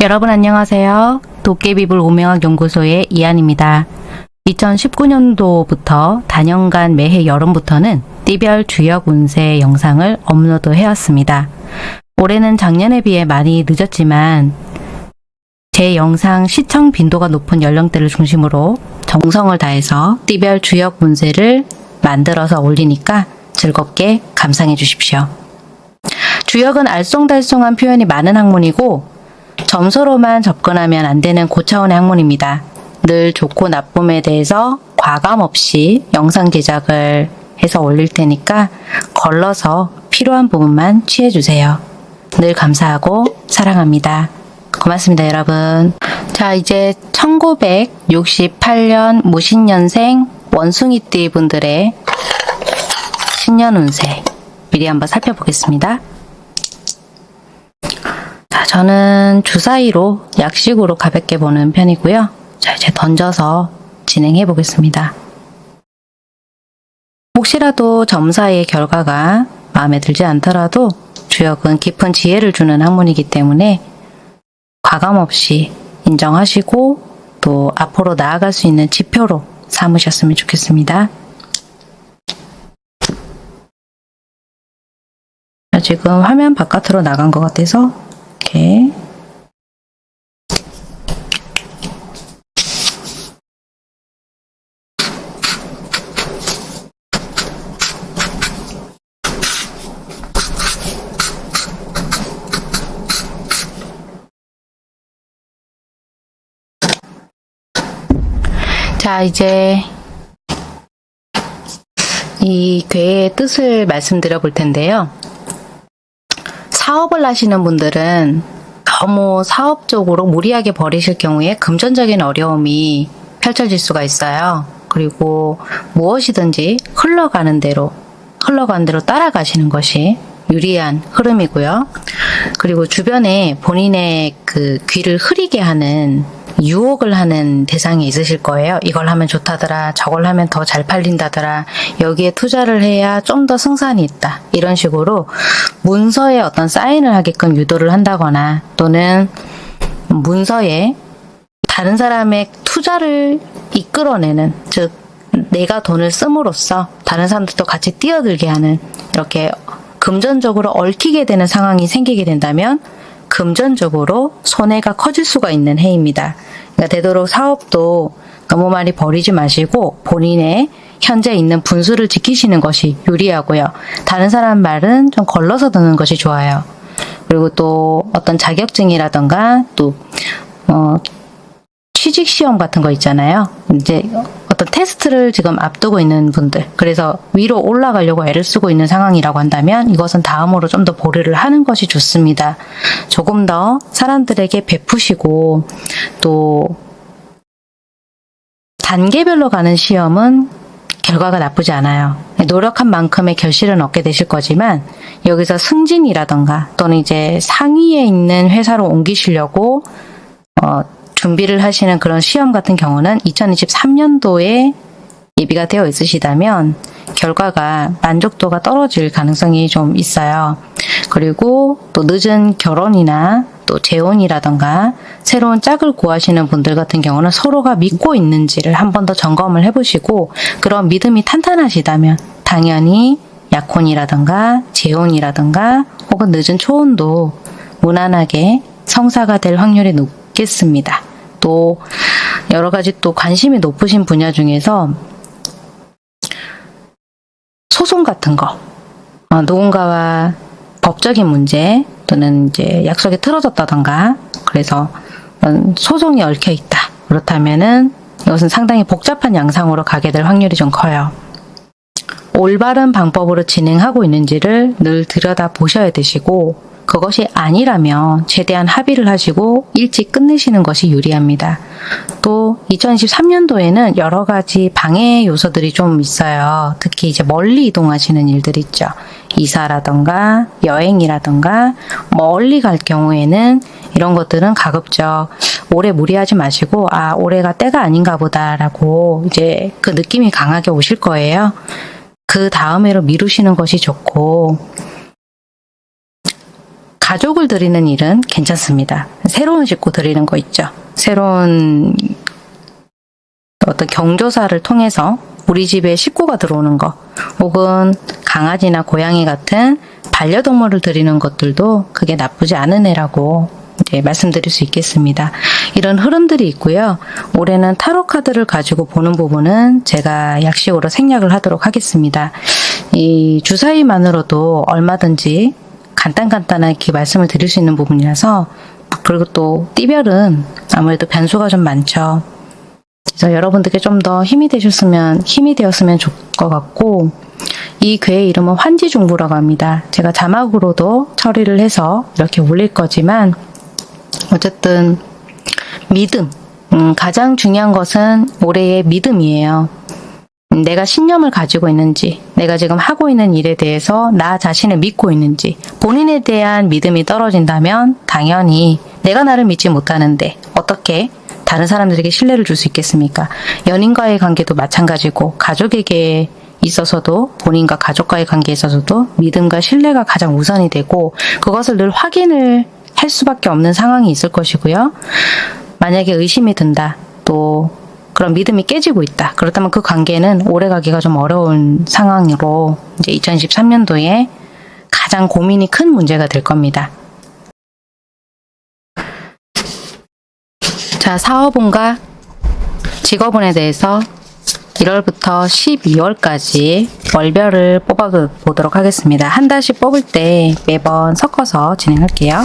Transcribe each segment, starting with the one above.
여러분 안녕하세요. 도깨비불 오명학 연구소의 이한입니다. 2019년도부터 단연간 매해 여름부터는 띠별 주역 운세 영상을 업로드 해왔습니다. 올해는 작년에 비해 많이 늦었지만 제 영상 시청 빈도가 높은 연령대를 중심으로 정성을 다해서 띠별 주역 운세를 만들어서 올리니까 즐겁게 감상해 주십시오. 주역은 알쏭달쏭한 표현이 많은 학문이고 점수로만 접근하면 안 되는 고차원의 학문입니다. 늘 좋고 나쁨에 대해서 과감 없이 영상 제작을 해서 올릴 테니까 걸러서 필요한 부분만 취해주세요. 늘 감사하고 사랑합니다. 고맙습니다, 여러분. 자, 이제 1968년 무신년생 원숭이띠 분들의 신년 운세 미리 한번 살펴보겠습니다. 자, 저는 주사위로 약식으로 가볍게 보는 편이고요. 자, 이제 던져서 진행해 보겠습니다. 혹시라도 점사의 결과가 마음에 들지 않더라도 주역은 깊은 지혜를 주는 학문이기 때문에 과감 없이 인정하시고 또 앞으로 나아갈 수 있는 지표로 삼으셨으면 좋겠습니다. 자, 지금 화면 바깥으로 나간 것 같아서 이렇게 자, 이제 이 괴의 뜻을 말씀드려 볼 텐데요. 사업을 하시는 분들은 너무 사업적으로 무리하게 버리실 경우에 금전적인 어려움이 펼쳐질 수가 있어요. 그리고 무엇이든지 흘러가는 대로, 흘러가는 대로 따라가시는 것이 유리한 흐름이고요. 그리고 주변에 본인의 그 귀를 흐리게 하는 유혹을 하는 대상이 있으실 거예요. 이걸 하면 좋다더라, 저걸 하면 더 잘 팔린다더라, 여기에 투자를 해야 좀 더 승산이 있다. 이런 식으로 문서에 어떤 사인을 하게끔 유도를 한다거나 또는 문서에 다른 사람의 투자를 이끌어내는, 즉, 내가 돈을 씀으로써 다른 사람들도 같이 뛰어들게 하는 이렇게 금전적으로 얽히게 되는 상황이 생기게 된다면 금전적으로 손해가 커질 수가 있는 해입니다. 그러니까 되도록 사업도 너무 많이 버리지 마시고 본인의 현재 있는 분수를 지키시는 것이 유리하고요. 다른 사람 말은 좀 걸러서 듣는 것이 좋아요. 그리고 또 어떤 자격증이라던가 또 어, 취직 시험 같은 거 있잖아요. 이제 어떤 테스트를 지금 앞두고 있는 분들 그래서 위로 올라가려고 애를 쓰고 있는 상황이라고 한다면 이것은 다음으로 좀 더 보류를 하는 것이 좋습니다. 조금 더 사람들에게 베푸시고 또 단계별로 가는 시험은 결과가 나쁘지 않아요. 노력한 만큼의 결실은 얻게 되실 거지만 여기서 승진이라던가 또는 이제 상위에 있는 회사로 옮기시려고 어, 준비를 하시는 그런 시험 같은 경우는 2023년도에 예비가 되어 있으시다면 결과가 만족도가 떨어질 가능성이 좀 있어요. 그리고 또 늦은 결혼이나 또 재혼이라던가 새로운 짝을 구하시는 분들 같은 경우는 서로가 믿고 있는지를 한 번 더 점검을 해보시고 그런 믿음이 탄탄하시다면 당연히 약혼이라던가 재혼이라던가 혹은 늦은 초혼도 무난하게 성사가 될 확률이 높겠습니다. 또 여러 가지 또 관심이 높으신 분야 중에서 소송 같은 거 어, 누군가와 법적인 문제 또는 이제 약속이 틀어졌다던가 그래서 소송이 얽혀 있다 그렇다면은 이것은 상당히 복잡한 양상으로 가게 될 확률이 좀 커요. 올바른 방법으로 진행하고 있는지를 늘 들여다 보셔야 되시고 그것이 아니라면 최대한 합의를 하시고 일찍 끝내시는 것이 유리합니다. 또 2023년도에는 여러 가지 방해 요소들이 좀 있어요. 특히 이제 멀리 이동하시는 일들 있죠. 이사라던가 여행이라던가 멀리 갈 경우에는 이런 것들은 가급적 오래 무리하지 마시고 아 올해가 때가 아닌가 보다라고 이제 그 느낌이 강하게 오실 거예요. 그 다음에로 미루시는 것이 좋고 가족을 드리는 일은 괜찮습니다. 새로운 식구 드리는 거 있죠. 새로운 어떤 경조사를 통해서 우리 집에 식구가 들어오는 거 혹은 강아지나 고양이 같은 반려동물을 드리는 것들도 그게 나쁘지 않은 애라고 이제 말씀드릴 수 있겠습니다. 이런 흐름들이 있고요. 올해는 타로 카드를 가지고 보는 부분은 제가 약식으로 생략을 하도록 하겠습니다. 이 주사위만으로도 얼마든지 간단간단하게 말씀을 드릴 수 있는 부분이라서 그리고 또 띠별은 아무래도 변수가 좀 많죠. 그래서 여러분들께 좀 더 힘이 되셨으면 힘이 되었으면 좋을 것 같고 이 괴의 이름은 환지중부라고 합니다. 제가 자막으로도 처리를 해서 이렇게 올릴 거지만 어쨌든 믿음 음, 가장 중요한 것은 올해의 믿음이에요. 음, 내가 신념을 가지고 있는지, 내가 지금 하고 있는 일에 대해서 나 자신을 믿고 있는지, 본인에 대한 믿음이 떨어진다면 당연히 내가 나를 믿지 못하는데 어떻게 다른 사람들에게 신뢰를 줄 수 있겠습니까? 연인과의 관계도 마찬가지고 가족에게 있어서도 본인과 가족과의 관계에 있어서도 믿음과 신뢰가 가장 우선이 되고 그것을 늘 확인을 할 수밖에 없는 상황이 있을 것이고요. 만약에 의심이 든다. 또 그런 믿음이 깨지고 있다. 그렇다면 그 관계는 오래가기가 좀 어려운 상황으로 이제 2023년도에 가장 고민이 큰 문제가 될 겁니다. 자, 사업운과 직업운에 대해서 1월부터 12월까지 월별을 뽑아 보도록 하겠습니다. 한 달씩 뽑을 때 매번 섞어서 진행할게요.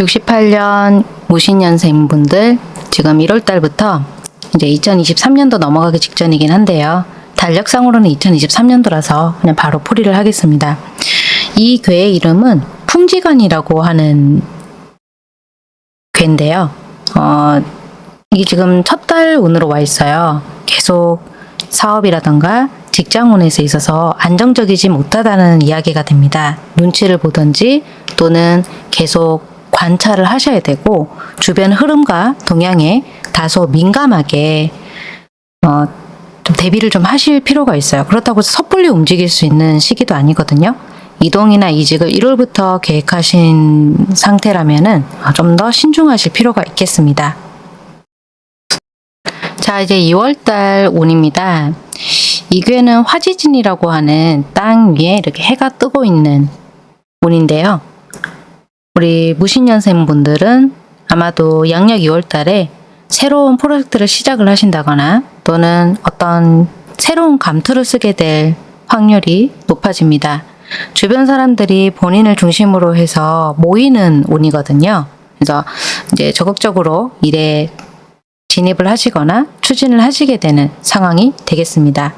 68년 무신년생 분들 지금 1월 달부터 이제 2023년도 넘어가기 직전이긴 한데요. 달력상으로는 2023년도라서 그냥 바로 풀이를 하겠습니다. 이 괴의 이름은 풍지관이라고 하는 괴인데요. 어, 이게 지금 첫 달 운으로 와 있어요. 계속 사업이라던가 직장운에서 있어서 안정적이지 못하다는 이야기가 됩니다. 눈치를 보든지 또는 계속 관찰을 하셔야 되고 주변 흐름과 동향에 다소 민감하게 어, 좀 대비를 좀 하실 필요가 있어요. 그렇다고 섣불리 움직일 수 있는 시기도 아니거든요. 이동이나 이직을 1월부터 계획하신 상태라면은 좀더 신중하실 필요가 있겠습니다. 자, 이제 2월달 운입니다. 이 괴는 화지진이라고 하는 땅 위에 이렇게 해가 뜨고 있는 운인데요. 우리 무신년생 분들은 아마도 양력 2월 달에 새로운 프로젝트를 시작을 하신다거나 또는 어떤 새로운 감투를 쓰게 될 확률이 높아집니다. 주변 사람들이 본인을 중심으로 해서 모이는 운이거든요. 그래서 이제 적극적으로 일에 진입을 하시거나 추진을 하시게 되는 상황이 되겠습니다.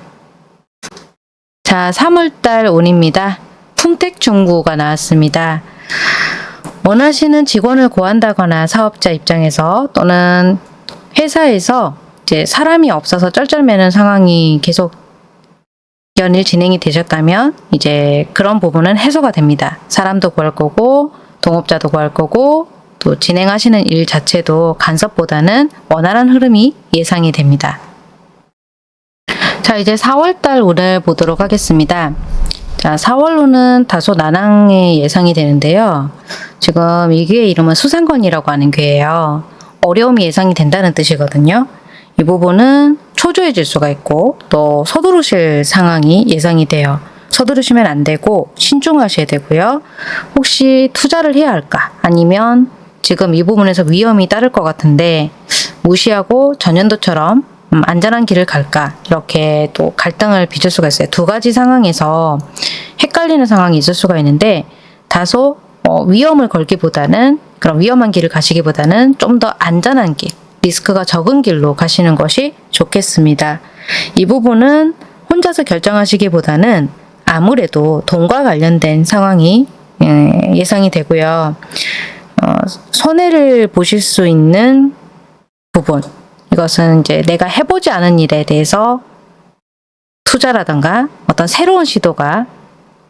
자, 3월달 운입니다. 풍택 중구가 나왔습니다. 원하시는 직원을 구한다거나 사업자 입장에서 또는 회사에서 이제 사람이 없어서 쩔쩔매는 상황이 계속 연일 진행이 되셨다면 이제 그런 부분은 해소가 됩니다. 사람도 구할 거고 동업자도 구할 거고 또 진행하시는 일 자체도 간섭보다는 원활한 흐름이 예상이 됩니다. 자 이제 4월달 운을 보도록 하겠습니다. 자 4월로는 다소 난항의 예상이 되는데요. 지금 이 괴의 이름은 수상건이라고 하는 괴예요. 어려움이 예상이 된다는 뜻이거든요. 이 부분은 초조해질 수가 있고 또 서두르실 상황이 예상이 돼요. 서두르시면 안 되고 신중하셔야 되고요. 혹시 투자를 해야 할까? 아니면 지금 이 부분에서 위험이 따를 것 같은데 무시하고 전년도처럼 음, 안전한 길을 갈까? 이렇게 또 갈등을 빚을 수가 있어요. 두 가지 상황에서 헷갈리는 상황이 있을 수가 있는데 다소 어, 위험을 걸기보다는 그런 위험한 길을 가시기보다는 좀 더 안전한 길, 리스크가 적은 길로 가시는 것이 좋겠습니다. 이 부분은 혼자서 결정하시기보다는 아무래도 돈과 관련된 상황이 예, 예상이 되고요. 어, 손해를 보실 수 있는 부분 이것은 이제 내가 해보지 않은 일에 대해서 투자라던가 어떤 새로운 시도가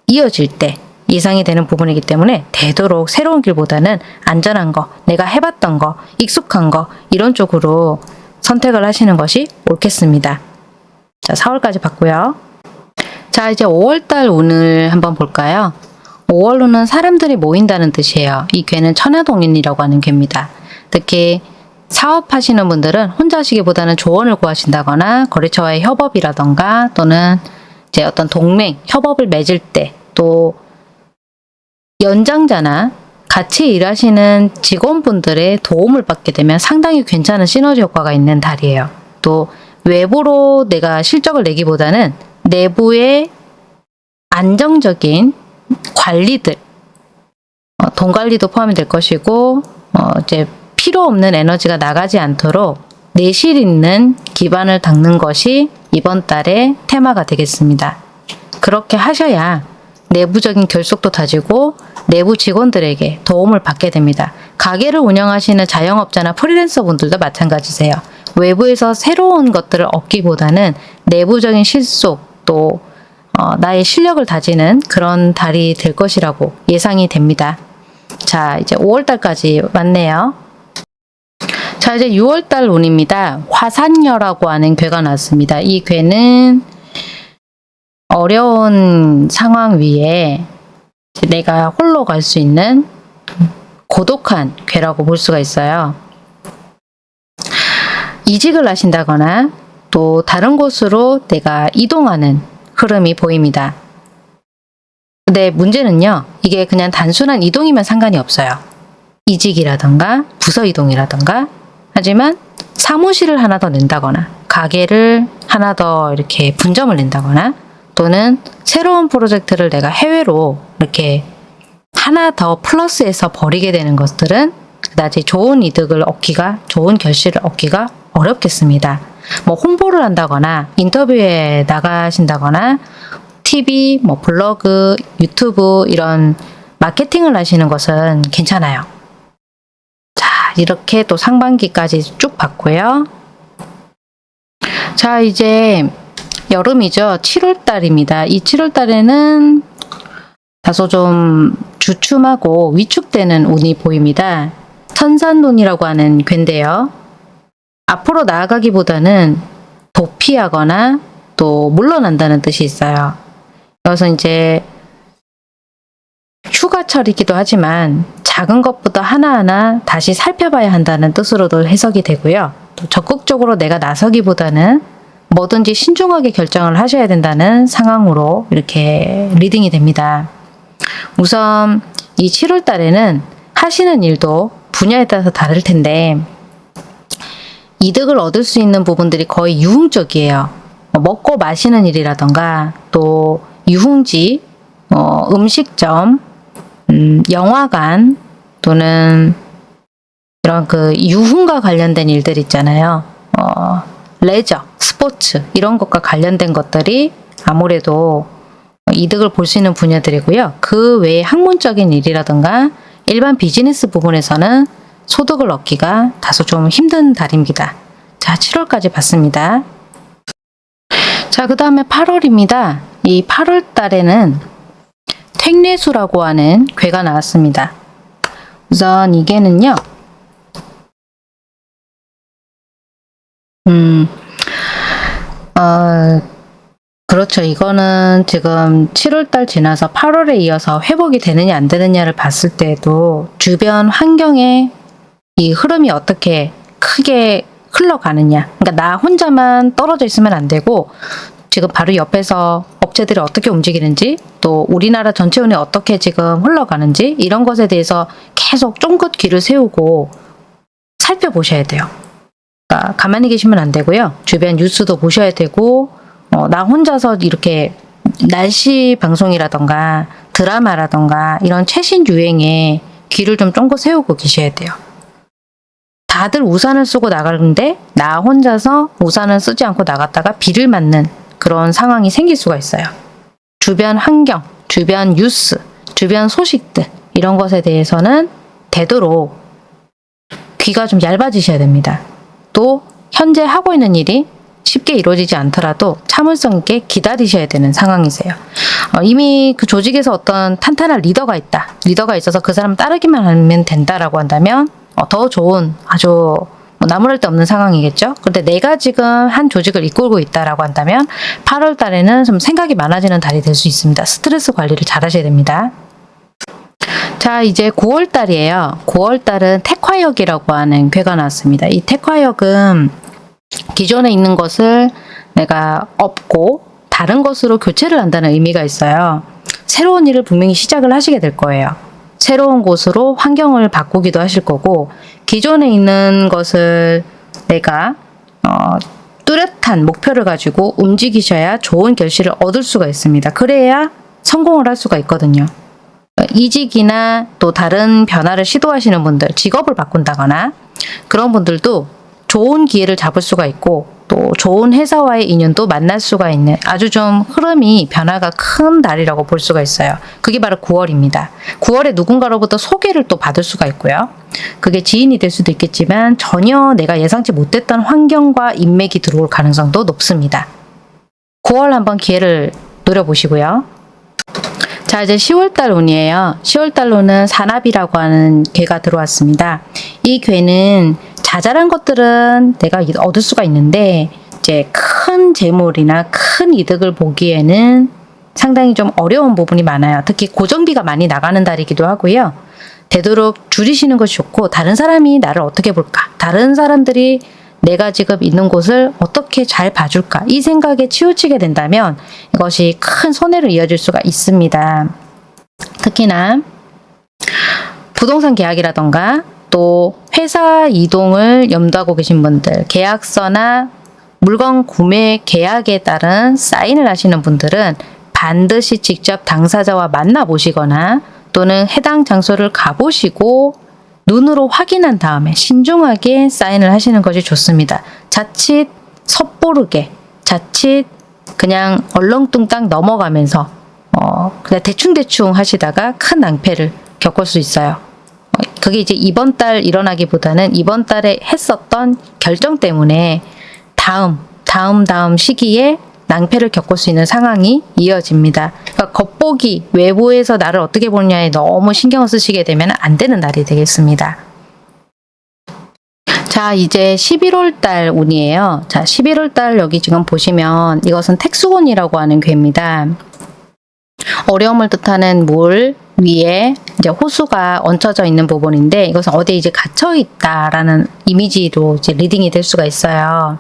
이어질 때 예상이 되는 부분이기 때문에 되도록 새로운 길보다는 안전한 거, 내가 해봤던 거, 익숙한 거 이런 쪽으로 선택을 하시는 것이 옳겠습니다. 자, 4월까지 봤고요. 자, 이제 5월달 운을 한번 볼까요? 5월 운은 사람들이 모인다는 뜻이에요. 이 괴는 천하동인이라고 하는 괴입니다. 특히 사업하시는 분들은 혼자 하시기보다는 조언을 구하신다거나 거래처와의 협업이라던가 또는 이제 어떤 동맹, 협업을 맺을 때 또 연장자나 같이 일하시는 직원분들의 도움을 받게 되면 상당히 괜찮은 시너지 효과가 있는 달이에요. 또 외부로 내가 실적을 내기보다는 내부의 안정적인 관리들, 어, 돈 관리도 포함이 될 것이고, 어, 이제 필요 없는 에너지가 나가지 않도록 내실 있는 기반을 닦는 것이 이번 달의 테마가 되겠습니다. 그렇게 하셔야 내부적인 결속도 다지고 내부 직원들에게 도움을 받게 됩니다. 가게를 운영하시는 자영업자나 프리랜서 분들도 마찬가지세요. 외부에서 새로운 것들을 얻기보다는 내부적인 실속 또 어, 나의 실력을 다지는 그런 달이 될 것이라고 예상이 됩니다. 자, 이제 5월달까지 왔네요. 자, 이제 6월달 운입니다. 화산녀라고 하는 괴가 나왔습니다. 이 괴는 어려운 상황 위에 내가 홀로 갈 수 있는 고독한 괴라고 볼 수가 있어요. 이직을 하신다거나 또 다른 곳으로 내가 이동하는 흐름이 보입니다. 근데 문제는요, 이게 그냥 단순한 이동이면 상관이 없어요. 이직이라던가 부서 이동이라던가 하지만 사무실을 하나 더 낸다거나 가게를 하나 더 이렇게 분점을 낸다거나 또는 새로운 프로젝트를 내가 해외로 이렇게 하나 더 플러스해서 버리게 되는 것들은 그다지 좋은 이득을 얻기가 좋은 결실을 얻기가 어렵겠습니다. 뭐 홍보를 한다거나 인터뷰에 나가신다거나 TV, 뭐 블로그, 유튜브 이런 마케팅을 하시는 것은 괜찮아요. 자, 이렇게 또 상반기까지 쭉 봤고요. 자, 이제 여름이죠. 7월 달입니다. 이 7월 달에는 다소 좀 주춤하고 위축되는 운이 보입니다. 천산둔이라고 하는 괘인데요. 앞으로 나아가기보다는 도피하거나 또 물러난다는 뜻이 있어요. 이것은 이제 휴가철이기도 하지만 작은 것부터 하나하나 다시 살펴봐야 한다는 뜻으로도 해석이 되고요. 또 적극적으로 내가 나서기보다는 뭐든지 신중하게 결정을 하셔야 된다는 상황으로 이렇게 reading이 됩니다. 우선 이 7월 달에는 하시는 일도 분야에 따라서 다를 텐데 이득을 얻을 수 있는 부분들이 거의 유흥적이에요. 뭐 먹고 마시는 일이라던가 또 유흥지, 어, 음식점, 음, 영화관 또는 이런 그 유흥과 관련된 일들 있잖아요. 어, 레저, 스포츠 이런 것과 관련된 것들이 아무래도 이득을 볼 수 있는 분야들이고요. 그 외에 학문적인 일이라든가 일반 비즈니스 부분에서는 소득을 얻기가 다소 좀 힘든 달입니다. 자, 7월까지 봤습니다. 자, 그 다음에 8월입니다. 이 8월 달에는 택례수라고 하는 괴가 나왔습니다. 우선 이게는요. 음, 어, 그렇죠. 이거는 지금 7월달 지나서 8월에 이어서 회복이 되느냐 안 되느냐를 봤을 때도 주변 환경에 이 흐름이 어떻게 크게 흘러가느냐. 그러니까 나 혼자만 떨어져 있으면 안 되고 지금 바로 옆에서 업체들이 어떻게 움직이는지 또 우리나라 전체 운이 어떻게 지금 흘러가는지 이런 것에 대해서 계속 쫑긋 귀를 세우고 살펴보셔야 돼요. 그러니까 가만히 계시면 안 되고요. 주변 뉴스도 보셔야 되고 어, 나 혼자서 이렇게 날씨 방송이라던가 드라마라던가 이런 최신 유행에 귀를 좀 쫑긋 세우고 계셔야 돼요. 다들 우산을 쓰고 나가는데 나 혼자서 우산을 쓰지 않고 나갔다가 비를 맞는 그런 상황이 생길 수가 있어요. 주변 환경, 주변 뉴스, 주변 소식들 이런 것에 대해서는 되도록 귀가 좀 얇아지셔야 됩니다. 또 현재 하고 있는 일이 쉽게 이루어지지 않더라도 참을성 있게 기다리셔야 되는 상황이세요. 어, 이미 그 조직에서 어떤 탄탄한 리더가 있다. 리더가 있어서 그 사람 따르기만 하면 된다라고 한다면 어, 더 좋은 아주 뭐 나무랄 데 없는 상황이겠죠. 근데 내가 지금 한 조직을 이끌고 있다라고 한다면 8월 달에는 좀 생각이 많아지는 달이 될 수 있습니다. 스트레스 관리를 잘 하셔야 됩니다. 자, 이제 9월 달이에요. 9월 달은 택화역이라고 하는 괴가 나왔습니다. 이 택화역은 기존에 있는 것을 내가 업고 다른 것으로 교체를 한다는 의미가 있어요. 새로운 일을 분명히 시작을 하시게 될 거예요. 새로운 곳으로 환경을 바꾸기도 하실 거고 기존에 있는 것을 내가 어, 뚜렷한 목표를 가지고 움직이셔야 좋은 결실을 얻을 수가 있습니다. 그래야 성공을 할 수가 있거든요. 이직이나 또 다른 변화를 시도하시는 분들, 직업을 바꾼다거나 그런 분들도 좋은 기회를 잡을 수가 있고 또 좋은 회사와의 인연도 만날 수가 있는 아주 좀 흐름이 변화가 큰 달이라고 볼 수가 있어요. 그게 바로 9월입니다. 9월에 누군가로부터 소개를 또 받을 수가 있고요. 그게 지인이 될 수도 있겠지만 전혀 내가 예상치 못했던 환경과 인맥이 들어올 가능성도 높습니다. 9월 한번 기회를 노려보시고요. 자 이제 10월달 운이에요. 10월달 운은 산압이라고 하는 괴가 들어왔습니다. 이 괴는 자잘한 것들은 내가 이- 얻을 수가 있는데 이제 큰 재물이나 큰 이득을 보기에는 상당히 좀 어려운 부분이 많아요. 특히 고정비가 많이 나가는 달이기도 하고요. 되도록 줄이시는 것이 좋고 다른 사람이 나를 어떻게 볼까? 다른 사람들이 내가 지금 있는 곳을 어떻게 잘 봐줄까? 이 생각에 치우치게 된다면 이것이 큰 손해로 이어질 수가 있습니다. 특히나 부동산 계약이라던가 또 회사 이동을 염두하고 계신 분들, 계약서나 물건 구매 계약에 따른 사인을 하시는 분들은 반드시 직접 당사자와 만나보시거나 또는 해당 장소를 가보시고 눈으로 확인한 다음에 신중하게 사인을 하시는 것이 좋습니다. 자칫 섣부르게, 자칫 그냥 얼렁뚱땅 넘어가면서 어, 그냥 대충대충 하시다가 큰 낭패를 겪을 수 있어요. 어, 그게 이제 이번 달 일어나기보다는 이번 달에 했었던 결정 때문에 다음, 다음, 다음 시기에 낭패를 겪을 수 있는 상황이 이어집니다. 그러니까 겉보기, 외부에서 나를 어떻게 보느냐에 너무 신경을 쓰시게 되면 안 되는 날이 되겠습니다. 자, 이제 11월 달 운이에요. 자, 11월 달 여기 지금 보시면 이것은 택수곤이라고 하는 괘입니다. 어려움을 뜻하는 물 위에 이제 호수가 얹혀져 있는 부분인데 이것은 어디에 이제 갇혀 있다라는 이미지로 이제 reading이 될 수가 있어요.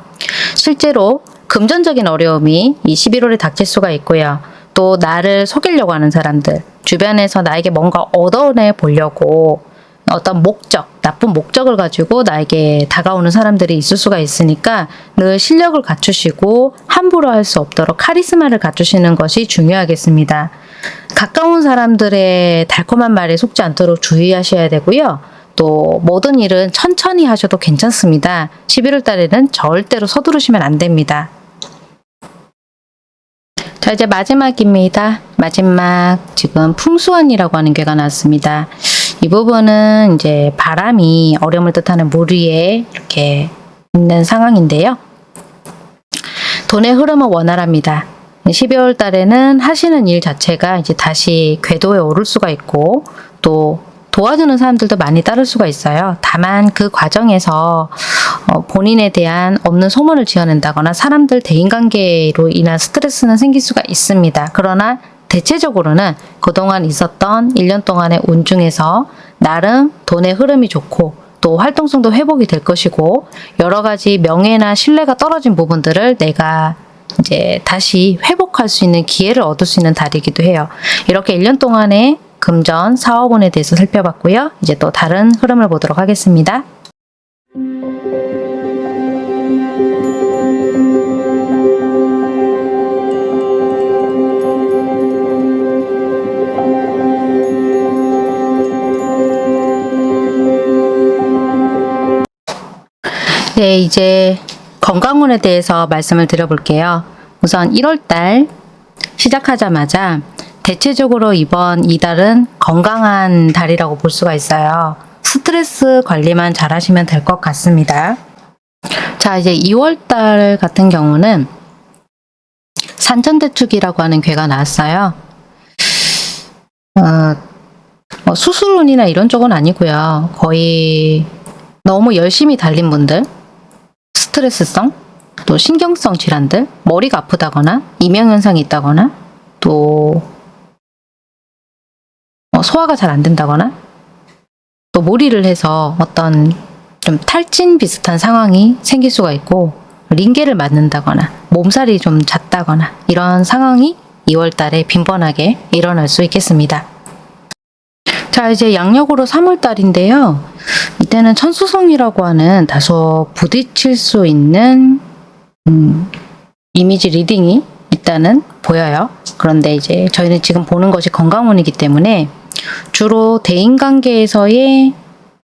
실제로 금전적인 어려움이 이 11월에 닥칠 수가 있고요. 또 나를 속이려고 하는 사람들, 주변에서 나에게 뭔가 얻어내 보려고 어떤 목적, 나쁜 목적을 가지고 나에게 다가오는 사람들이 있을 수가 있으니까 늘 실력을 갖추시고 함부로 할 수 없도록 카리스마를 갖추시는 것이 중요하겠습니다. 가까운 사람들의 달콤한 말에 속지 않도록 주의하셔야 되고요. 또 모든 일은 천천히 하셔도 괜찮습니다. 11월 달에는 절대로 서두르시면 안 됩니다. 자 이제 마지막입니다. 마지막 지금 풍수원이라고 하는 괴가 나왔습니다. 이 부분은 이제 바람이 어려움을 뜻하는 물 위에 이렇게 있는 상황인데요. 돈의 흐름은 원활합니다. 12월 달에는 하시는 일 자체가 이제 다시 궤도에 오를 수가 있고 또 도와주는 사람들도 많이 따를 수가 있어요. 다만 그 과정에서 어, 본인에 대한 없는 소문을 지어낸다거나 사람들 대인관계로 인한 스트레스는 생길 수가 있습니다. 그러나 대체적으로는 그동안 있었던 1년 동안의 운 중에서 나름 돈의 흐름이 좋고 또 활동성도 회복이 될 것이고 여러 가지 명예나 신뢰가 떨어진 부분들을 내가 이제 다시 회복할 수 있는 기회를 얻을 수 있는 달이기도 해요. 이렇게 1년 동안의 금전 사업운에 대해서 살펴봤고요. 이제 또 다른 흐름을 보도록 하겠습니다. 네, 이제 건강운에 대해서 말씀을 드려볼게요. 우선 1월달 시작하자마자 대체적으로 이번 이달은 건강한 달이라고 볼 수가 있어요. 스트레스 관리만 잘 하시면 될 것 같습니다. 자, 이제 2월달 같은 경우는 산천대축이라고 하는 괴가 나왔어요. 어, 뭐 수술운이나 이런 쪽은 아니고요. 거의 너무 열심히 달린 분들, 스트레스성, 또 신경성 질환들, 머리가 아프다거나 이명현상이 있다거나 또 어, 소화가 잘 안 된다거나 또 무리를 해서 어떤 좀 탈진 비슷한 상황이 생길 수가 있고 링게를 맞는다거나 몸살이 좀 잦다거나 이런 상황이 2월 달에 빈번하게 일어날 수 있겠습니다. 자 이제 양력으로 3월 달인데요. 이때는 천수송이라고 하는 다소 부딪힐 수 있는 음, 이미지 reading이 일단은 보여요. 그런데 이제 저희는 지금 보는 것이 건강운이기 때문에 주로 대인관계에서의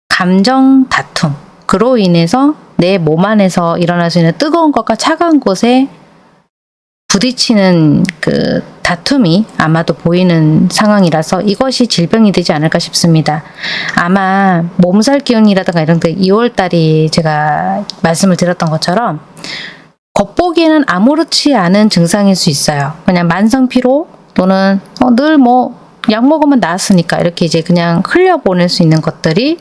감정 다툼 그로 인해서 내 몸 안에서 일어날 수 있는 뜨거운 것과 차가운 것에 부딪히는 그 다툼이 아마도 보이는 상황이라서 이것이 질병이 되지 않을까 싶습니다. 아마 몸살 기운이라든가 이런 게 2월 달이 제가 말씀을 드렸던 것처럼 겉보기에는 아무렇지 않은 증상일 수 있어요. 그냥 만성 피로 또는 어, 늘뭐 약 먹으면 나았으니까 이렇게 이제 그냥 흘려보낼 수 있는 것들이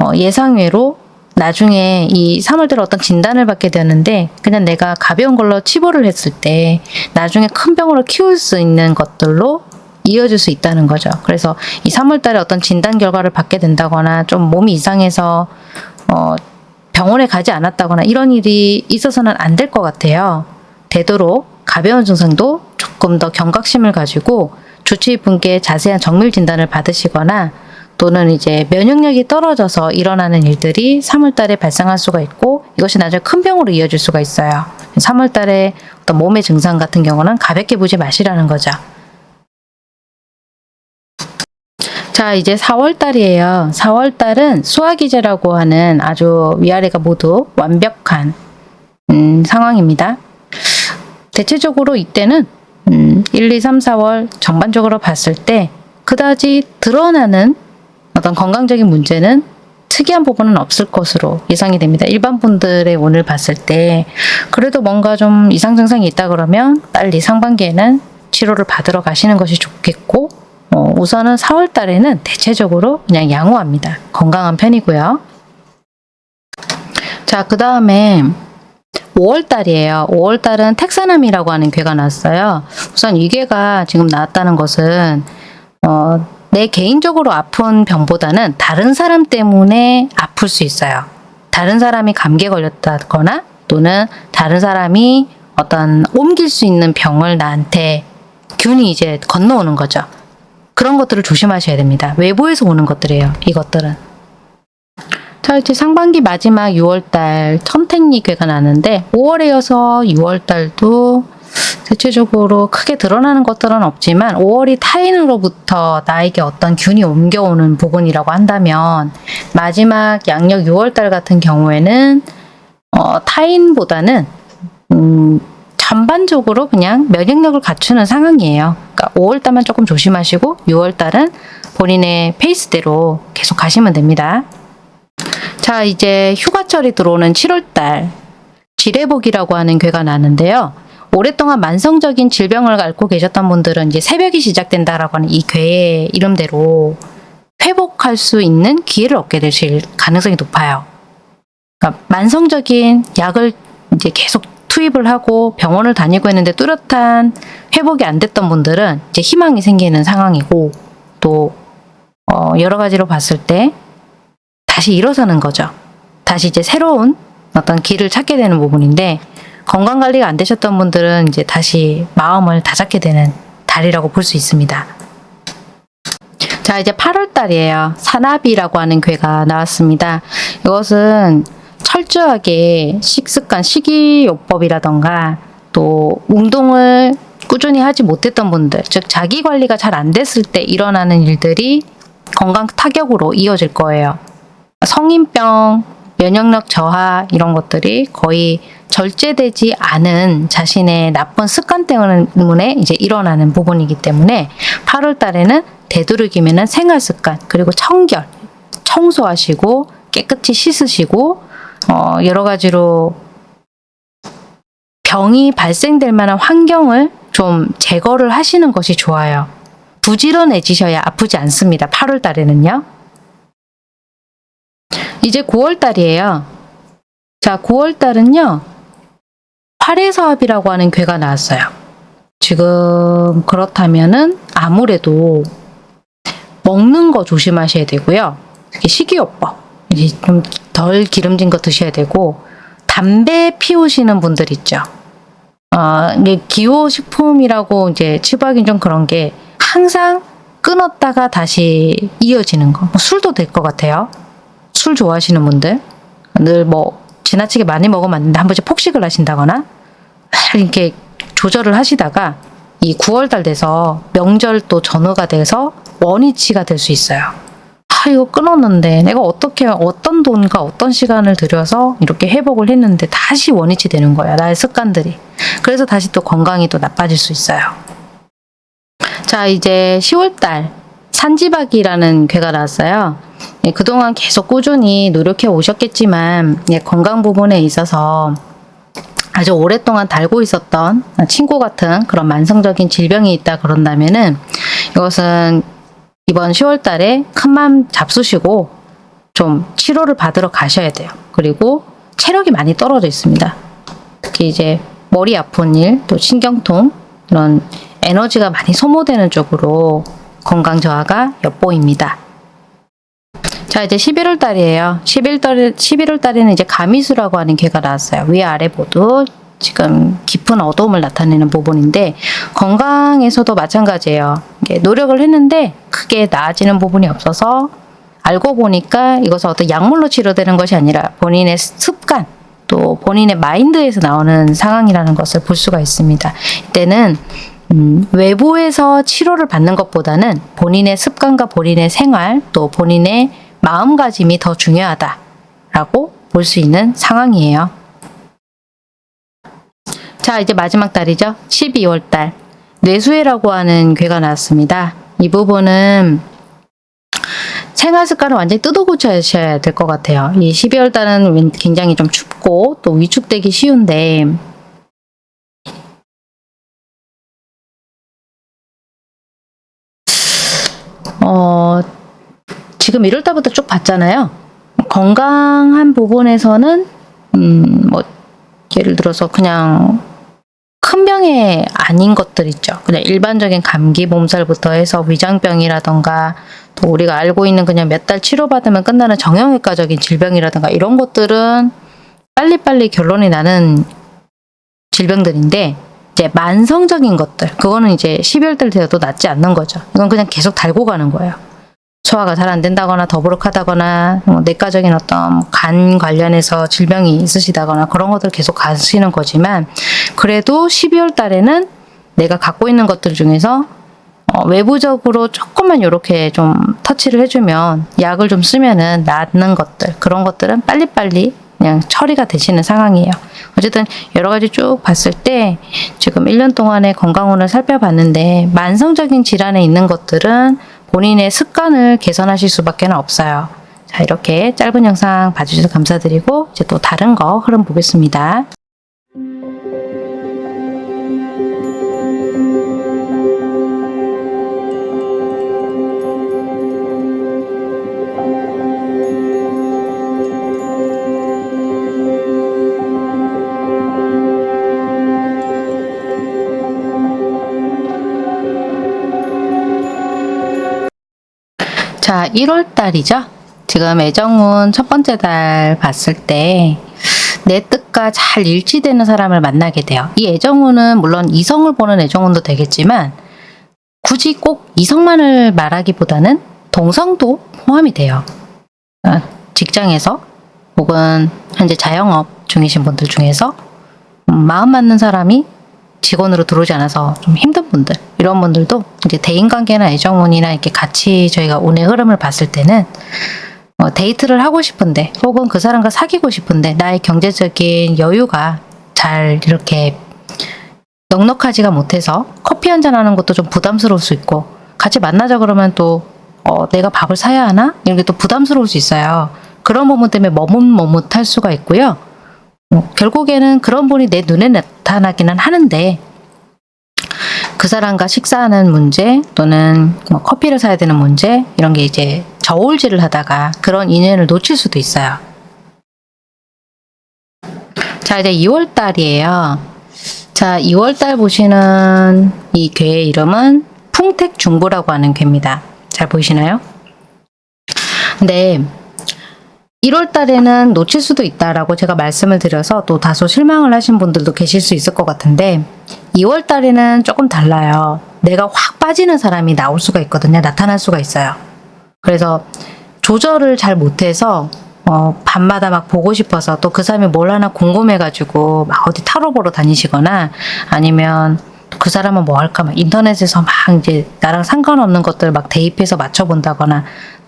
어, 예상외로 나중에 이 3월달에 어떤 진단을 받게 되는데 그냥 내가 가벼운 걸로 치료를 했을 때 나중에 큰 병으로 키울 수 있는 것들로 이어질 수 있다는 거죠. 그래서 이 3월 달에 어떤 진단 결과를 받게 된다거나 좀 몸이 이상해서 어, 병원에 가지 않았다거나 이런 일이 있어서는 안 될 것 같아요. 되도록 가벼운 증상도 조금 더 경각심을 가지고 주치의분께 자세한 정밀 진단을 받으시거나 또는 이제 면역력이 떨어져서 일어나는 일들이 3월 달에 발생할 수가 있고 이것이 나중에 큰 병으로 이어질 수가 있어요. 3월 달에 어떤 몸의 증상 같은 경우는 가볍게 보지 마시라는 거죠. 자, 이제 4월 달이에요. 4월 달은 수화기제라고 하는 아주 위아래가 모두 완벽한 음, 상황입니다. 대체적으로 이때는 음, 1, 2, 3, 4월 전반적으로 봤을 때 그다지 드러나는 어떤 건강적인 문제는 특이한 부분은 없을 것으로 예상이 됩니다. 일반 분들의 운을 봤을 때 그래도 뭔가 좀 이상 증상이 있다 그러면 빨리 상반기에는 치료를 받으러 가시는 것이 좋겠고 어, 우선은 4월 달에는 대체적으로 그냥 양호합니다. 건강한 편이고요. 자, 그 다음에 5월 달이에요. 5월 달은 택사남이라고 하는 괴가 나왔어요. 우선 이 괴가 지금 나왔다는 것은 어, 내 개인적으로 아픈 병보다는 다른 사람 때문에 아플 수 있어요. 다른 사람이 감기에 걸렸다거나 또는 다른 사람이 어떤 옮길 수 있는 병을 나한테 균이 이제 건너오는 거죠. 그런 것들을 조심하셔야 됩니다. 외부에서 오는 것들이에요. 이것들은. 자 이제 상반기 마지막 6월달 천택리괴가 나는데 5월에 이어서 6월달도 대체적으로 크게 드러나는 것들은 없지만 5월이 타인으로부터 나에게 어떤 균이 옮겨오는 부분이라고 한다면 마지막 양력 6월달 같은 경우에는 어, 타인보다는 음, 전반적으로 그냥 면역력을 갖추는 상황이에요. 그러니까 5월달만 조금 조심하시고 6월달은 본인의 페이스대로 계속 가시면 됩니다. 자 이제 휴가철이 들어오는 7월달 지뢰복이라고 하는 괴가 나는데요. 오랫동안 만성적인 질병을 앓고 계셨던 분들은 이제 새벽이 시작된다라고 하는 이 괴의 이름대로 회복할 수 있는 기회를 얻게 되실 가능성이 높아요. 그러니까 만성적인 약을 이제 계속 투입을 하고 병원을 다니고 했는데 뚜렷한 회복이 안 됐던 분들은 이제 희망이 생기는 상황이고 또 어, 여러 가지로 봤을 때 다시 일어서는 거죠. 다시 이제 새로운 어떤 길을 찾게 되는 부분인데 건강 관리가 안 되셨던 분들은 이제 다시 마음을 다잡게 되는 달이라고 볼 수 있습니다. 자 이제 8월 달이에요. 사나비라고 하는 괴가 나왔습니다. 이것은 철저하게 식습관, 식이요법이라던가 또 운동을 꾸준히 하지 못했던 분들, 즉 자기 관리가 잘 안 됐을 때 일어나는 일들이 건강 타격으로 이어질 거예요. 성인병, 면역력 저하 이런 것들이 거의 절제되지 않은 자신의 나쁜 습관 때문에 이제 일어나는 부분이기 때문에 8월 달에는 되도록이면 생활 습관 그리고 청결 청소하시고 깨끗이 씻으시고 어, 여러 가지로 병이 발생될 만한 환경을 좀 제거를 하시는 것이 좋아요. 부지런해지셔야 아프지 않습니다. 8월 달에는요. 이제 9월 달이에요. 자, 9월 달은요. 활해사업이라고 하는 괴가 나왔어요. 지금 그렇다면은 아무래도 먹는 거 조심하셔야 되고요. 식이요법 이제 좀 덜 기름진 거 드셔야 되고 담배 피우시는 분들 있죠. 어, 이게 기호식품이라고 이제 치부하기는 좀 그런 게 항상 끊었다가 다시 이어지는 거. 뭐 술도 될 것 같아요. 술 좋아하시는 분들 늘 뭐 지나치게 많이 먹으면 한 번씩 폭식을 하신다거나 이렇게 조절을 하시다가 이 9월달 돼서 명절 또 전후가 돼서 원위치가 될 수 있어요. 아 이거 끊었는데 내가 어떻게 어떤 돈과 어떤 시간을 들여서 이렇게 회복을 했는데 다시 원위치 되는 거야 나의 습관들이. 그래서 다시 또 건강이 또 나빠질 수 있어요. 자 이제 10월달 산지박이라는 괴가 나왔어요 예, 그동안 계속 꾸준히 노력해 오셨겠지만 예, 건강 부분에 있어서 아주 오랫동안 달고 있었던 친구 같은 그런 만성적인 질병이 있다 그런다면은 이것은 이번 10월 달에 큰맘 잡수시고 좀 치료를 받으러 가셔야 돼요. 그리고 체력이 많이 떨어져 있습니다. 특히 이제 머리 아픈 일, 또 신경통, 이런 에너지가 많이 소모되는 쪽으로 건강 저하가 엿보입니다. 자, 이제 11월 달이에요. 11월 달, 11월 달에는 이제 가미수라고 하는 개가 나왔어요. 위아래 모두 지금 깊은 어두움을 나타내는 부분인데 건강에서도 마찬가지예요. 이게 노력을 했는데 크게 나아지는 부분이 없어서 알고 보니까 이것은 어떤 약물로 치료되는 것이 아니라 본인의 습관 또 본인의 마인드에서 나오는 상황이라는 것을 볼 수가 있습니다. 이때는 음, 외부에서 치료를 받는 것보다는 본인의 습관과 본인의 생활 또 본인의 마음가짐이 더 중요하다라고 볼 수 있는 상황이에요. 자, 이제 마지막 달이죠. 12월 달. 뇌수해라고 하는 괴가 나왔습니다. 이 부분은 생활 습관을 완전히 뜯어 고쳐야 될 것 같아요. 이 12월 달은 굉장히 좀 춥고 또 위축되기 쉬운데 어, 지금 1월 달부터 쭉 봤잖아요. 건강한 부분에서는 음, 뭐 예를 들어서 그냥 큰 병이 아닌 것들 있죠. 그냥 일반적인 감기 몸살부터 해서 위장병이라던가 또 우리가 알고 있는 그냥 몇 달 치료받으면 끝나는 정형외과적인 질병이라든가 이런 것들은 빨리빨리 결론이 나는 질병들인데 이제 만성적인 것들 그거는 이제 12월 달 되어도 낫지 않는 거죠. 이건 그냥 계속 달고 가는 거예요. 소화가 잘 안 된다거나 더부룩하다거나 뭐 내과적인 어떤 간 관련해서 질병이 있으시다거나 그런 것들 계속 가시는 거지만 그래도 12월 달에는 내가 갖고 있는 것들 중에서 어, 외부적으로 조금만 이렇게 좀 터치를 해주면 약을 좀 쓰면은 낫는 것들 그런 것들은 빨리빨리 그냥 처리가 되시는 상황이에요. 어쨌든 여러 가지 쭉 봤을 때 지금 1년 동안의 건강운을 살펴봤는데 만성적인 질환에 있는 것들은 본인의 습관을 개선하실 수밖에 없어요. 자 이렇게 짧은 영상 봐주셔서 감사드리고 이제 또 다른 거 흐름 보겠습니다. 자, 1월 달이죠. 지금 애정운 첫 번째 달 봤을 때 내 뜻과 잘 일치되는 사람을 만나게 돼요. 이 애정운은 물론 이성을 보는 애정운도 되겠지만 굳이 꼭 이성만을 말하기보다는 동성도 포함이 돼요. 어, 직장에서 혹은 현재 자영업 중이신 분들 중에서 음, 마음 맞는 사람이 직원으로 들어오지 않아서 좀 힘든 분들 이런 분들도 이제 대인관계나 애정운이나 이렇게 같이 저희가 운의 흐름을 봤을 때는 어, 데이트를 하고 싶은데 혹은 그 사람과 사귀고 싶은데 나의 경제적인 여유가 잘 이렇게 넉넉하지가 못해서 커피 한잔 하는 것도 좀 부담스러울 수 있고 같이 만나자 그러면 또 어, 내가 밥을 사야 하나? 이런 게 또 부담스러울 수 있어요. 그런 부분 때문에 머뭇머뭇할 수가 있고요. 어, 결국에는 그런 분이 내 눈에 나타나기는 하는데 그 사람과 식사하는 문제 또는 뭐 커피를 사야 되는 문제 이런 게 이제 저울질을 하다가 그런 인연을 놓칠 수도 있어요. 자 이제 2월 달이에요. 자 2월 달 보시는 이 괴의 이름은 풍택중부라고 하는 괴입니다. 잘 보이시나요? 근데 1월 달에는 놓칠 수도 있다라고 제가 말씀을 드려서 또 다소 실망을 하신 분들도 계실 수 있을 것 같은데 2월 달에는 조금 달라요. 내가 확 빠지는 사람이 나올 수가 있거든요. 나타날 수가 있어요. 그래서 조절을 잘 못해서 어, 밤마다 막 보고 싶어서 또 그 사람이 뭘 하나 궁금해가지고 막 어디 타로 보러 다니시거나 아니면 그 사람은 뭐 할까 막 인터넷에서 막 이제 나랑 상관없는 것들 막 대입해서 맞춰본다거나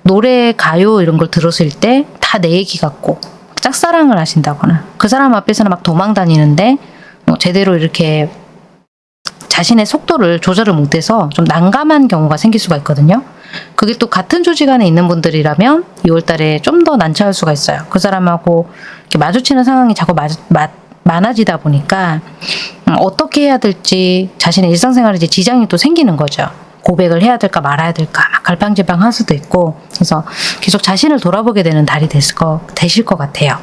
노래 가요 이런 걸 들었을 때 다 내 얘기 같고 짝사랑을 하신다거나 그 사람 앞에서는 막 도망 다니는데 뭐 제대로 이렇게 자신의 속도를 조절을 못해서 좀 난감한 경우가 생길 수가 있거든요. 그게 또 같은 조직 안에 있는 분들이라면 2월달에 좀 더 난처할 수가 있어요. 그 사람하고 이렇게 마주치는 상황이 자꾸 마, 마, 많아지다 보니까 음, 어떻게 해야 될지 자신의 일상생활에 이제 지장이 또 생기는 거죠. 고백을 해야 될까 말아야 될까 막 갈팡질팡 할 수도 있고 그래서 계속 자신을 돌아보게 되는 달이 됐을 거, 되실 것 같아요.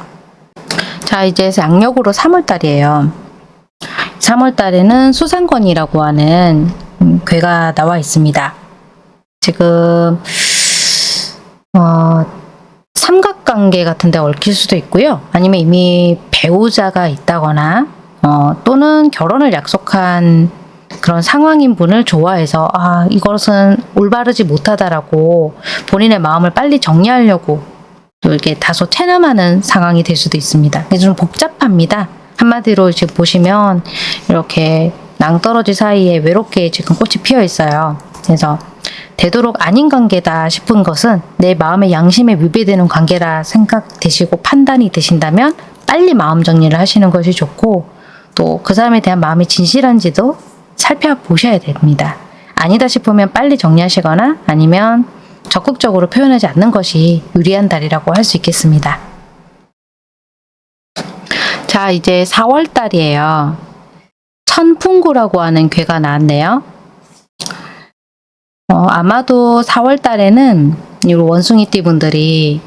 자 이제 양력으로 3월달이에요. 3월달에는 수상권이라고 하는 음, 괴가 나와 있습니다. 지금 어, 삼각관계 같은 데 얽힐 수도 있고요. 아니면 이미 배우자가 있다거나 어, 또는 결혼을 약속한 그런 상황인 분을 좋아해서 아 이것은 올바르지 못하다라고 본인의 마음을 빨리 정리하려고 또 이렇게 다소 체념하는 상황이 될 수도 있습니다. 그래서 좀 복잡합니다. 한마디로 지금 보시면 이렇게 낭떠러지 사이에 외롭게 지금 꽃이 피어 있어요. 그래서 되도록 아닌 관계다 싶은 것은 내 마음의 양심에 위배되는 관계라 생각되시고 판단이 되신다면 빨리 마음 정리를 하시는 것이 좋고 또 그 사람에 대한 마음이 진실한지도 살펴보셔야 됩니다. 아니다 싶으면 빨리 정리하시거나 아니면 적극적으로 표현하지 않는 것이 유리한 달이라고 할 수 있겠습니다. 자, 이제 4월 달이에요. 천풍구라고 하는 괴가 나왔네요. 어, 아마도 4월 달에는 이 원숭이띠 분들이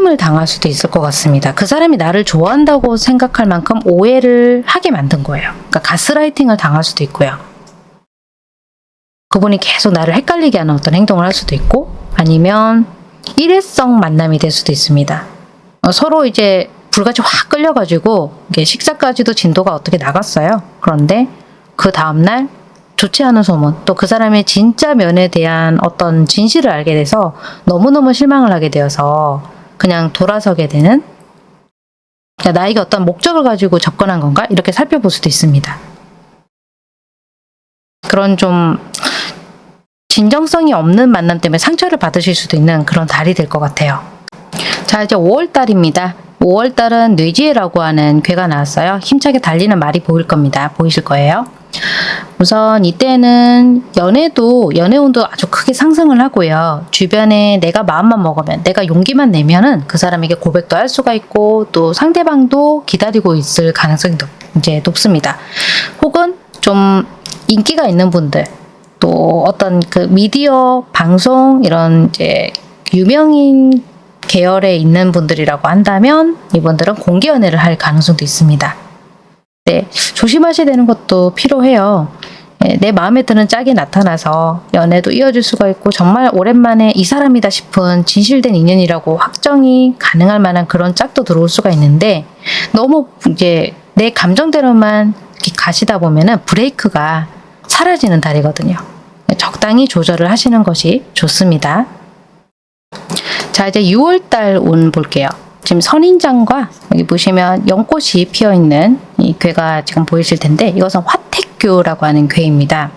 속임을 당할 수도 있을 것 같습니다. 그 사람이 나를 좋아한다고 생각할 만큼 오해를 하게 만든 거예요. 그러니까 가스라이팅을 당할 수도 있고요. 그분이 계속 나를 헷갈리게 하는 어떤 행동을 할 수도 있고 아니면 일회성 만남이 될 수도 있습니다. 어, 서로 이제 불같이 확 끌려가지고 식사까지도 진도가 어떻게 나갔어요. 그런데 그 다음날 좋지 않은 소문 또 그 사람의 진짜 면에 대한 어떤 진실을 알게 돼서 너무너무 실망을 하게 되어서 그냥 돌아서게 되는 그러니까 나에게 어떤 목적을 가지고 접근한 건가 이렇게 살펴볼 수도 있습니다. 그런 좀 진정성이 없는 만남 때문에 상처를 받으실 수도 있는 그런 달이 될 것 같아요. 자 이제 5월달입니다. 5월달은 뇌지혜라고 하는 괴가 나왔어요. 힘차게 달리는 말이 보일 겁니다. 보이실 거예요. 우선 이때는 연애도 연애운도 아주 크게 상승을 하고요. 주변에 내가 마음만 먹으면 내가 용기만 내면은 그 사람에게 고백도 할 수가 있고 또 상대방도 기다리고 있을 가능성이 높, 이제 높습니다. 혹은 좀 인기가 있는 분들 또 어떤 그 미디어 방송 이런 이제 유명인 계열에 있는 분들이라고 한다면 이분들은 공개 연애를 할 가능성도 있습니다. 네, 조심하셔야 되는 것도 필요해요. 네, 내 마음에 드는 짝이 나타나서 연애도 이어질 수가 있고 정말 오랜만에 이 사람이다 싶은 진실된 인연이라고 확정이 가능할 만한 그런 짝도 들어올 수가 있는데 너무 이제 내 감정대로만 가시다 보면은 브레이크가 사라지는 달이거든요. 적당히 조절을 하시는 것이 좋습니다. 자 이제 6월달 운 볼게요. 지금 선인장과 여기 보시면 연꽃이 피어있는 이 괴가 지금 보이실 텐데 이것은 화택교라고 하는 괴입니다.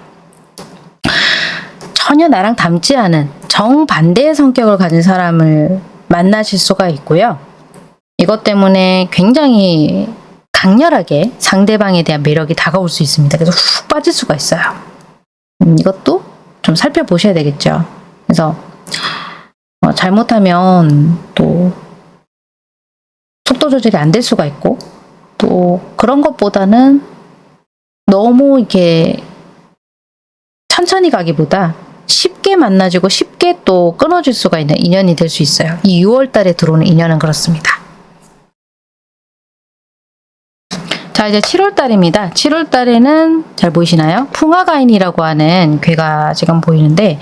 전혀 나랑 닮지 않은 정반대의 성격을 가진 사람을 만나실 수가 있고요. 이것 때문에 굉장히 강렬하게 상대방에 대한 매력이 다가올 수 있습니다. 그래서 훅 빠질 수가 있어요. 음, 이것도 좀 살펴보셔야 되겠죠. 그래서 어, 잘못하면 또 속도 조절이 안 될 수가 있고 또 그런 것보다는 너무 이렇게 천천히 가기보다 쉽게 만나지고 쉽게 또 끊어질 수가 있는 인연이 될 수 있어요. 이 6월 달에 들어오는 인연은 그렇습니다. 자 이제 7월 달입니다. 7월 달에는 잘 보이시나요? 풍화가인이라고 하는 괴가 지금 보이는데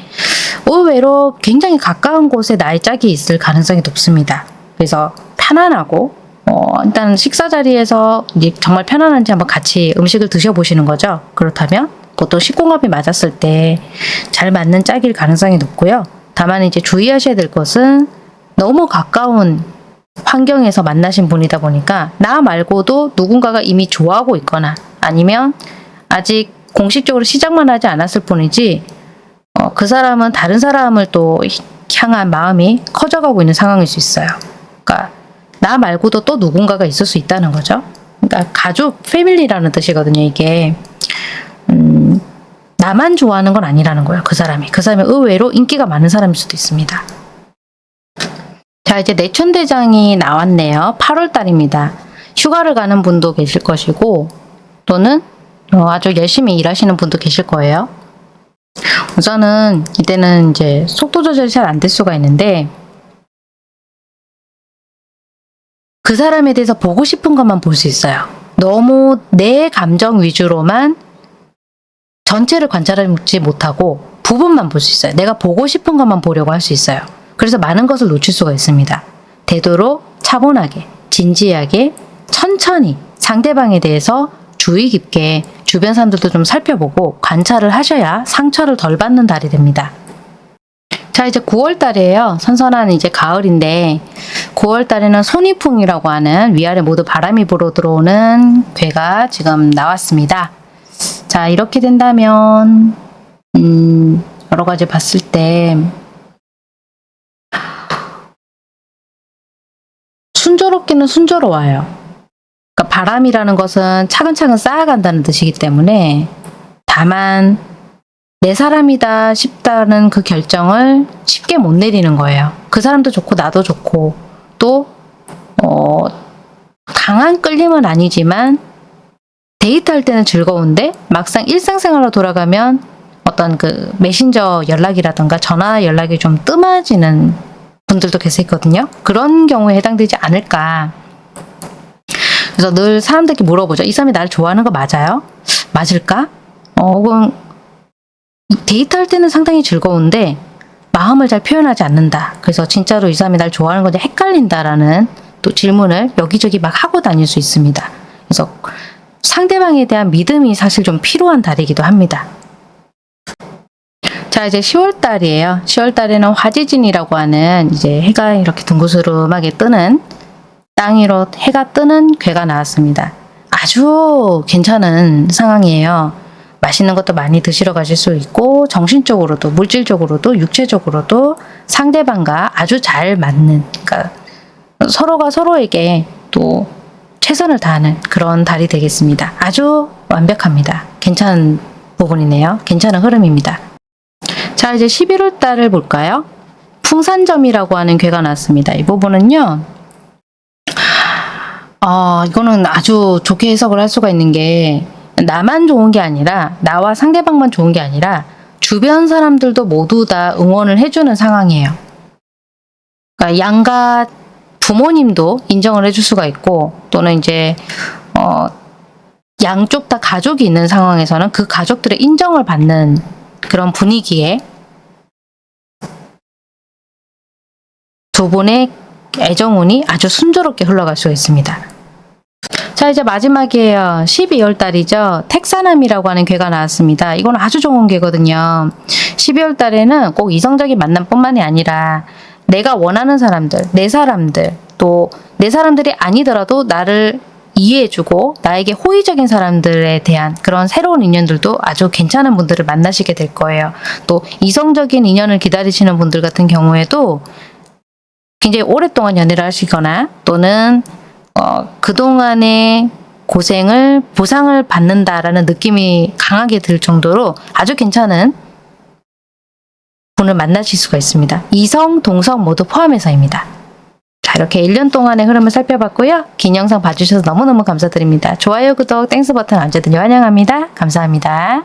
의외로 굉장히 가까운 곳에 나의 짝이 있을 가능성이 높습니다. 그래서 편안하고 어, 일단 식사 자리에서 정말 편안한지 한번 같이 음식을 드셔보시는 거죠. 그렇다면 보통 식궁합이 맞았을 때 잘 맞는 짝일 가능성이 높고요. 다만 이제 주의하셔야 될 것은 너무 가까운 환경에서 만나신 분이다 보니까 나 말고도 누군가가 이미 좋아하고 있거나 아니면 아직 공식적으로 시작만 하지 않았을 뿐이지 어, 그 사람은 다른 사람을 또 향한 마음이 커져가고 있는 상황일 수 있어요. 그러니까 나 말고도 또 누군가가 있을 수 있다는 거죠. 그러니까 가족, 패밀리라는 뜻이거든요. 이게 음, 나만 좋아하는 건 아니라는 거예요. 그 사람이. 그 사람이 의외로 인기가 많은 사람일 수도 있습니다. 자 이제 내춘대장이 나왔네요. 8월 달입니다. 휴가를 가는 분도 계실 것이고 또는 어, 아주 열심히 일하시는 분도 계실 거예요. 우선은 이때는 이제 속도 조절이 잘 안 될 수가 있는데 그 사람에 대해서 보고 싶은 것만 볼 수 있어요. 너무 내 감정 위주로만 전체를 관찰하지 못하고 부분만 볼 수 있어요. 내가 보고 싶은 것만 보려고 할 수 있어요. 그래서 많은 것을 놓칠 수가 있습니다. 되도록 차분하게, 진지하게, 천천히 상대방에 대해서 주의 깊게 주변 사람들도 좀 살펴보고 관찰을 하셔야 상처를 덜 받는 달이 됩니다. 자 이제 9월 달이에요. 선선한 이제 가을인데 9월 달에는 손이풍이라고 하는 위아래 모두 바람이 불어 들어오는 괴가 지금 나왔습니다. 자 이렇게 된다면 음, 여러 가지 봤을 때 순조롭기는 순조로워요. 그러니까 바람이라는 것은 차근차근 쌓아간다는 뜻이기 때문에 다만 내 사람이다 싶다는 그 결정을 쉽게 못 내리는 거예요. 그 사람도 좋고 나도 좋고 또 어, 강한 끌림은 아니지만 데이트할 때는 즐거운데 막상 일상생활로 돌아가면 어떤 그 메신저 연락이라던가 전화 연락이 좀 뜸해지는 분들도 계시거든요. 그런 경우에 해당되지 않을까. 그래서 늘 사람들께 물어보죠. 이 사람이 나를 좋아하는 거 맞아요? 맞을까? 어, 혹은 데이트할 때는 상당히 즐거운데 마음을 잘 표현하지 않는다. 그래서 진짜로 이 사람이 날 좋아하는 건지 헷갈린다라는 또 질문을 여기저기 막 하고 다닐 수 있습니다. 그래서 상대방에 대한 믿음이 사실 좀 필요한 달이기도 합니다. 자 이제 10월 달이에요. 10월 달에는 화지진이라고 하는 이제 해가 이렇게 둥그스름하게 뜨는 땅 위로 해가 뜨는 괴가 나왔습니다. 아주 괜찮은 상황이에요. 맛있는 것도 많이 드시러 가실 수 있고 정신적으로도 물질적으로도 육체적으로도 상대방과 아주 잘 맞는 그러니까 서로가 서로에게 또 최선을 다하는 그런 달이 되겠습니다. 아주 완벽합니다. 괜찮은 부분이네요. 괜찮은 흐름입니다. 자 이제 11월 달을 볼까요? 풍산점이라고 하는 괴가 나왔습니다. 이 부분은요. 어, 이거는 아주 좋게 해석을 할 수가 있는 게 나만 좋은 게 아니라 나와 상대방만 좋은 게 아니라 주변 사람들도 모두 다 응원을 해주는 상황이에요. 그러니까 양가 부모님도 인정을 해줄 수가 있고 또는 이제 어, 양쪽 다 가족이 있는 상황에서는 그 가족들의 인정을 받는 그런 분위기에 두 분의 애정운이 아주 순조롭게 흘러갈 수가 있습니다. 자 이제 마지막이에요. 12월 달이죠. 택사남이라고 하는 괴가 나왔습니다. 이건 아주 좋은 괴거든요. 12월 달에는 꼭 이성적인 만남뿐만이 아니라 내가 원하는 사람들, 내 사람들, 또 내 사람들이 아니더라도 나를 이해해주고 나에게 호의적인 사람들에 대한 그런 새로운 인연들도 아주 괜찮은 분들을 만나시게 될 거예요. 또 이성적인 인연을 기다리시는 분들 같은 경우에도 굉장히 오랫동안 연애를 하시거나 또는 어, 그동안의 고생을 보상을 받는다라는 느낌이 강하게 들 정도로 아주 괜찮은 분을 만나실 수가 있습니다. 이성, 동성 모두 포함해서입니다. 자, 이렇게 1년 동안의 흐름을 살펴봤고요. 긴 영상 봐주셔서 너무너무 감사드립니다. 좋아요, 구독, Thanks 버튼 언제든지 환영합니다. 감사합니다.